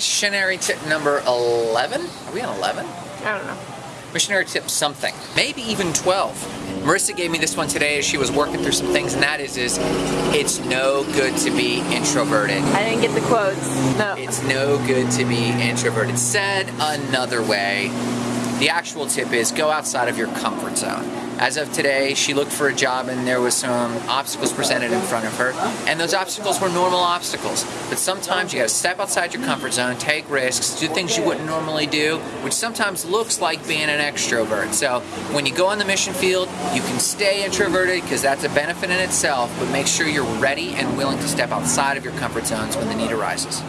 Missionary tip number 11? Are we on 11? I don't know. Missionary tip something, maybe even 12. Marissa gave me this one today as she was working through some things, and that is, is it's no good to be introverted. I didn't get the quotes. No. It's no good to be introverted. Said another way, the actual tip is go outside of your comfort zone. As of today, she looked for a job and there was some obstacles presented in front of her, and those obstacles were normal obstacles. But sometimes you gotta step outside your comfort zone, take risks, do things you wouldn't normally do, which sometimes looks like being an extrovert. So when you go on the mission field, you can stay introverted because that's a benefit in itself, but make sure you're ready and willing to step outside of your comfort zones when the need arises.